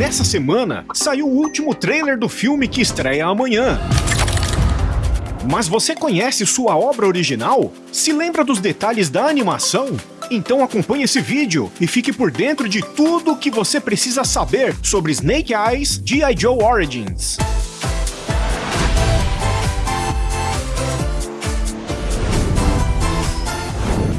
Nessa semana, saiu o último trailer do filme que estreia amanhã. Mas você conhece sua obra original? Se lembra dos detalhes da animação? Então acompanhe esse vídeo e fique por dentro de tudo o que você precisa saber sobre Snake Eyes G.I. Joe Origins.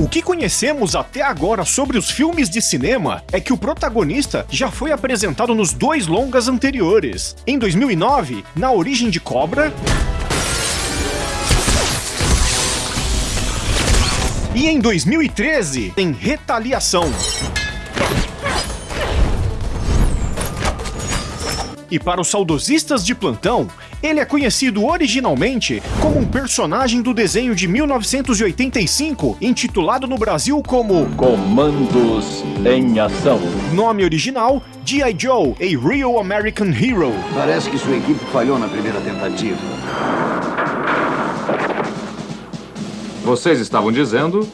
O que conhecemos até agora sobre os filmes de cinema é que o protagonista já foi apresentado nos dois longas anteriores. Em 2009, na Origem de Cobra, e em 2013, em Retaliação. E para os saudosistas de plantão, ele é conhecido originalmente como um personagem do desenho de 1985, intitulado no Brasil como Comandos em Ação. Nome original, G.I. Joe, A Real American Hero. Parece que sua equipe falhou na primeira tentativa. Vocês estavam dizendo?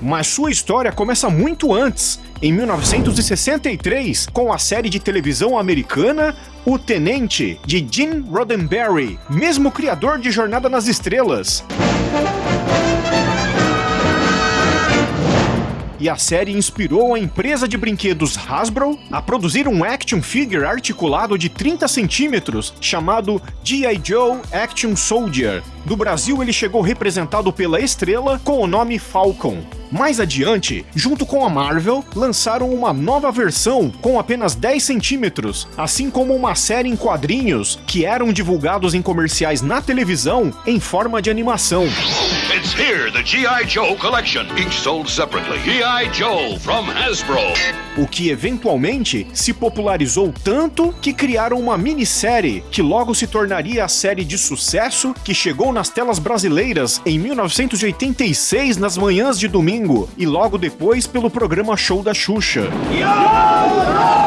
Mas sua história começa muito antes, em 1963, com a série de televisão americana O Tenente, de Gene Roddenberry, mesmo criador de Jornada nas Estrelas. E a série inspirou a empresa de brinquedos Hasbro a produzir um action figure articulado de 30 centímetros chamado G.I. Joe Action Soldier. No Brasil, ele chegou representado pela estrela com o nome Falcon. Mais adiante, junto com a Marvel, lançaram uma nova versão com apenas 10 centímetros, assim como uma série em quadrinhos que eram divulgados em comerciais na televisão em forma de animação. It's here, the G.I. Joe collection, each sold separately. G.I. Joe from Hasbro. O que eventualmente se popularizou tanto que criaram uma minissérie que logo se tornaria a série de sucesso que chegou nas telas brasileiras em 1986 nas manhãs de domingo e logo depois pelo programa Show da Xuxa. A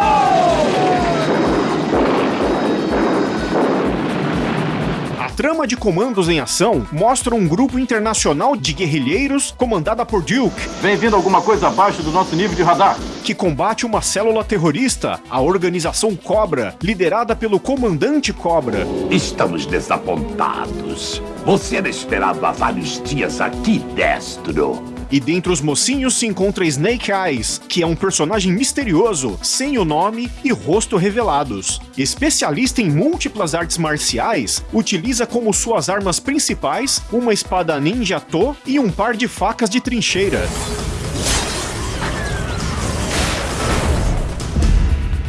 trama de Comandos em Ação mostra um grupo internacional de guerrilheiros comandada por Duke, Vem vindo alguma coisa abaixo do nosso nível de radar. que combate uma célula terrorista, a Organização Cobra, liderada pelo Comandante Cobra. Estamos desapontados. Você não esperava vários dias aqui, Destro. E dentre os mocinhos se encontra Snake Eyes, que é um personagem misterioso, sem o nome e rosto revelados. Especialista em múltiplas artes marciais, utiliza como suas armas principais uma espada ninja To e um par de facas de trincheira.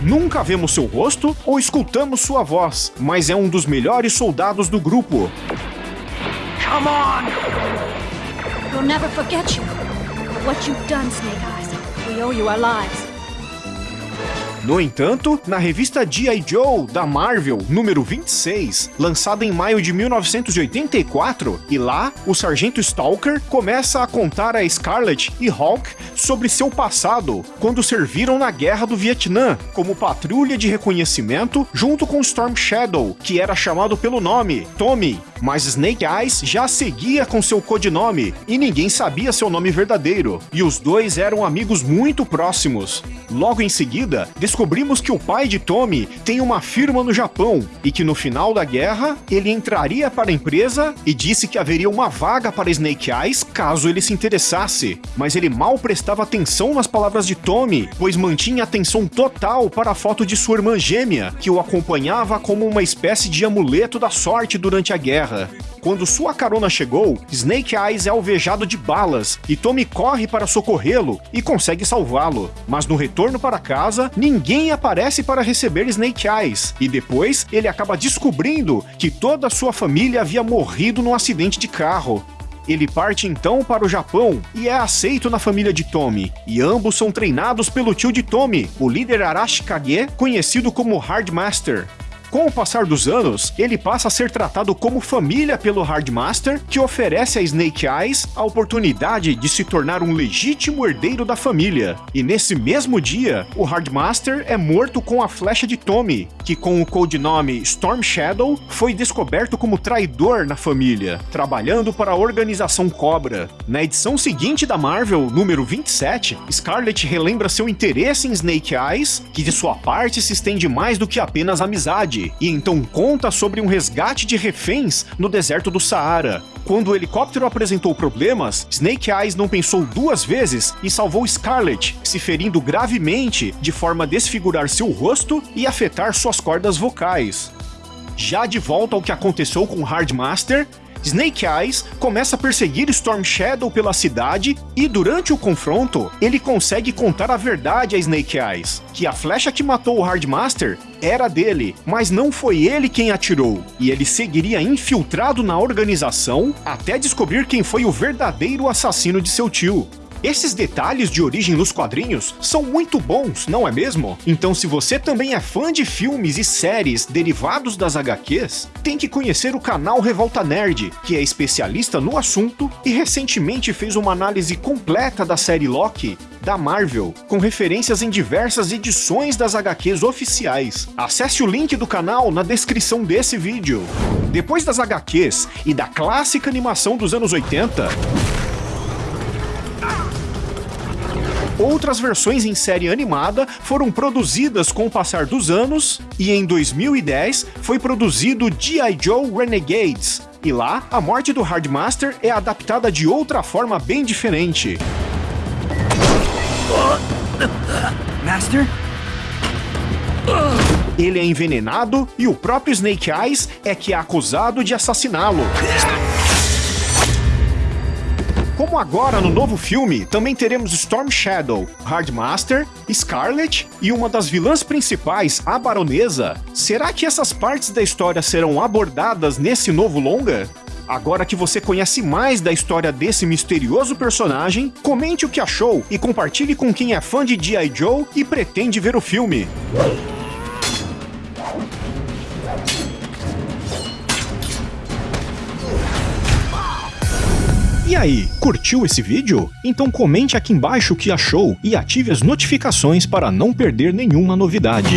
Nunca vemos seu rosto ou escutamos sua voz, mas é um dos melhores soldados do grupo. We'll never forget you. For what you've done, Snake Eyes. We owe you our lives. No entanto, na revista G.I. Joe da Marvel, número 26, lançada em maio de 1984, e lá, o Sargento Stalker começa a contar a Scarlet e Hawk sobre seu passado, quando serviram na Guerra do Vietnã, como patrulha de reconhecimento junto com Storm Shadow, que era chamado pelo nome, Tommy, mas Snake Eyes já seguia com seu codinome e ninguém sabia seu nome verdadeiro, e os dois eram amigos muito próximos. Logo em seguida, descobrimos que o pai de Tommy tem uma firma no Japão e que no final da guerra ele entraria para a empresa e disse que haveria uma vaga para Snake Eyes caso ele se interessasse. Mas ele mal prestava atenção nas palavras de Tommy, pois mantinha atenção total para a foto de sua irmã gêmea, que o acompanhava como uma espécie de amuleto da sorte durante a guerra. Quando sua carona chegou, Snake Eyes é alvejado de balas e Tommy corre para socorrê-lo e consegue salvá-lo. Mas no retorno para casa, ninguém aparece para receber Snake Eyes e depois ele acaba descobrindo que toda sua família havia morrido num acidente de carro. Ele parte então para o Japão e é aceito na família de Tommy, e ambos são treinados pelo tio de Tommy, o líder Arashi Kage, conhecido como Hardmaster. Com o passar dos anos, ele passa a ser tratado como família pelo Hardmaster, que oferece a Snake Eyes a oportunidade de se tornar um legítimo herdeiro da família. E nesse mesmo dia, o Hardmaster é morto com a flecha de Tommy, que com o codinome Storm Shadow foi descoberto como traidor na família, trabalhando para a organização Cobra. Na edição seguinte da Marvel, número 27, Scarlet relembra seu interesse em Snake Eyes, que de sua parte se estende mais do que apenas amizade, e então conta sobre um resgate de reféns no deserto do Saara. Quando o helicóptero apresentou problemas, Snake Eyes não pensou duas vezes e salvou Scarlet, se ferindo gravemente de forma a desfigurar seu rosto e afetar suas cordas vocais. Já de volta ao que aconteceu com Hardmaster, Snake Eyes começa a perseguir Storm Shadow pela cidade e durante o confronto, ele consegue contar a verdade a Snake Eyes, que a flecha que matou o Hardmaster era dele, mas não foi ele quem atirou, e ele seguiria infiltrado na organização até descobrir quem foi o verdadeiro assassino de seu tio. Esses detalhes de origem nos quadrinhos são muito bons, não é mesmo? Então se você também é fã de filmes e séries derivados das HQs, tem que conhecer o canal Revolta Nerd, que é especialista no assunto e recentemente fez uma análise completa da série Loki da Marvel, com referências em diversas edições das HQs oficiais. Acesse o link do canal na descrição desse vídeo. Depois das HQs e da clássica animação dos anos 80, Outras versões em série animada foram produzidas com o passar dos anos, e em 2010 foi produzido G.I. Joe Renegades, e lá a morte do Hardmaster é adaptada de outra forma bem diferente. Master? Ele é envenenado e o próprio Snake Eyes é que é acusado de assassiná-lo. Como agora no novo filme, também teremos Storm Shadow, Hardmaster, Scarlet e uma das vilãs principais, a Baronesa. Será que essas partes da história serão abordadas nesse novo longa? Agora que você conhece mais da história desse misterioso personagem, comente o que achou e compartilhe com quem é fã de G.I. Joe e pretende ver o filme. E aí, curtiu esse vídeo? Então comente aqui embaixo o que achou e ative as notificações para não perder nenhuma novidade.